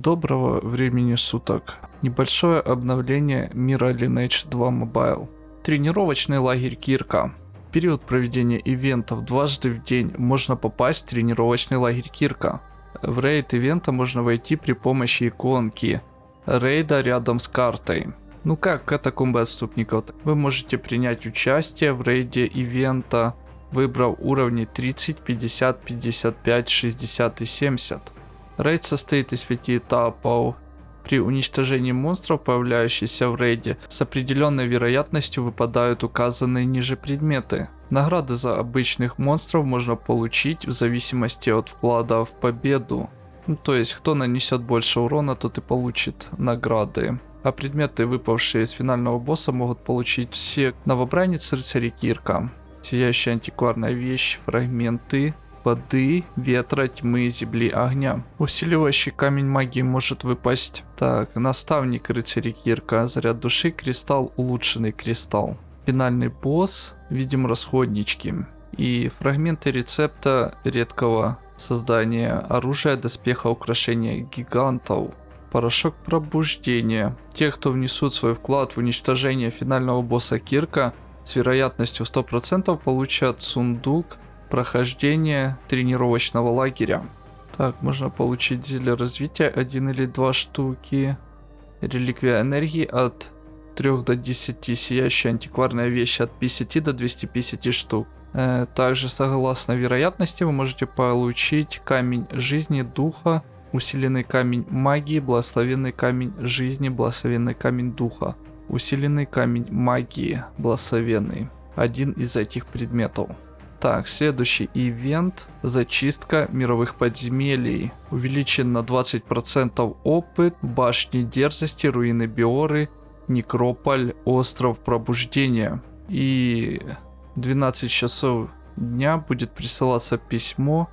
Доброго времени суток. Небольшое обновление мира Lineage 2 Mobile. Тренировочный лагерь Кирка. В период проведения ивентов дважды в день можно попасть в тренировочный лагерь Кирка. В рейд ивента можно войти при помощи иконки рейда рядом с картой. Ну как катакомбы отступников. Вы можете принять участие в рейде ивента, выбрав уровни 30, 50, 55, 60 и 70. Рейд состоит из пяти этапов. При уничтожении монстров, появляющихся в рейде, с определенной вероятностью выпадают указанные ниже предметы. Награды за обычных монстров можно получить в зависимости от вклада в победу. Ну, то есть, кто нанесет больше урона, тот и получит награды. А предметы, выпавшие из финального босса, могут получить все новобранец рыцари Кирка. Сияющая антикварная вещь, фрагменты, воды, ветра, тьмы, земли, огня. Усиливающий камень магии может выпасть. Так, наставник рыцаря Кирка, заряд души, кристалл, улучшенный кристалл. Финальный босс, видим расходнички. И фрагменты рецепта редкого создания оружия, доспеха, украшения гигантов. Порошок пробуждения. Те, кто внесут свой вклад в уничтожение финального босса Кирка, с вероятностью 100% получат сундук прохождения тренировочного лагеря. Так, можно получить зелье развития, один или два штуки. Реликвия энергии от 3 до 10, сияющая антикварная вещь от 50 до 250 штук. Э, также, согласно вероятности, вы можете получить камень жизни, духа, усиленный камень магии, благословенный камень жизни, благословенный камень духа, усиленный камень магии, благословенный. Один из этих предметов. Так, следующий ивент. Зачистка мировых подземелий. Увеличен на 20% опыт. Башни дерзости, руины Биоры, Некрополь, остров пробуждения. И 12 часов дня будет присылаться письмо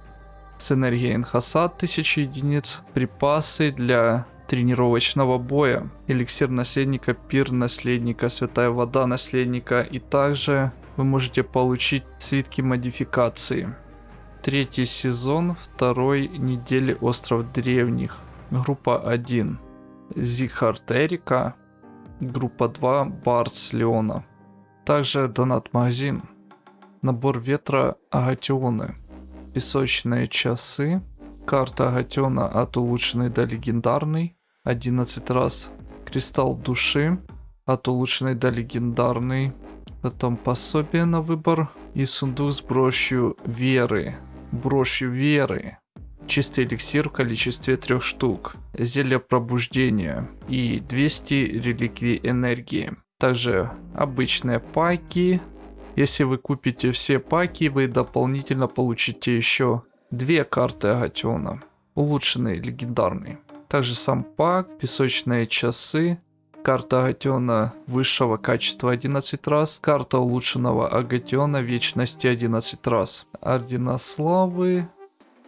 с энергией Энхаса 1000 единиц. Припасы для тренировочного боя. Эликсир наследника, пир наследника, святая вода наследника. И также вы можете получить свитки модификации. Третий сезон второй недели Остров Древних. Группа 1. Зихард Эрика. Группа 2. Барс Леона. Также донат магазин. Набор ветра Агатионы. Песочные часы. Карта Агатиона от улучшенной до легендарной. 11 раз. Кристалл души. От улучшенной до легендарной Потом пособие на выбор и сундук с брошью веры. Брошью веры. Чистый эликсир в количестве трех штук. Зелье пробуждения. И 200 реликвий энергии. Также обычные паки. Если вы купите все паки, вы дополнительно получите еще две карты Агатиона. Улучшенный, легендарный. Также сам пак, песочные часы, Карта Агатиона высшего качества 11 раз. Карта улучшенного Агатиона вечности 11 раз. Ордена славы.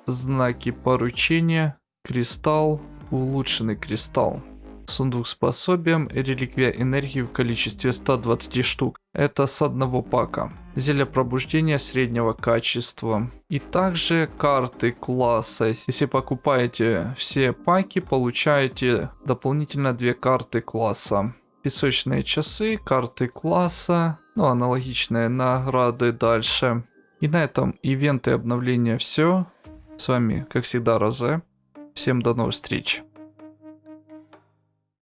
Знаки поручения. Кристалл. Улучшенный кристалл. Сундук с пособием. Реликвия энергии в количестве 120 штук. Это с одного пака зелье пробуждения среднего качества. И также карты класса. Если покупаете все паки, получаете дополнительно две карты класса. Песочные часы, карты класса, ну аналогичные награды дальше. И на этом ивенты и обновления все. С вами, как всегда, Розе. Всем до новых встреч.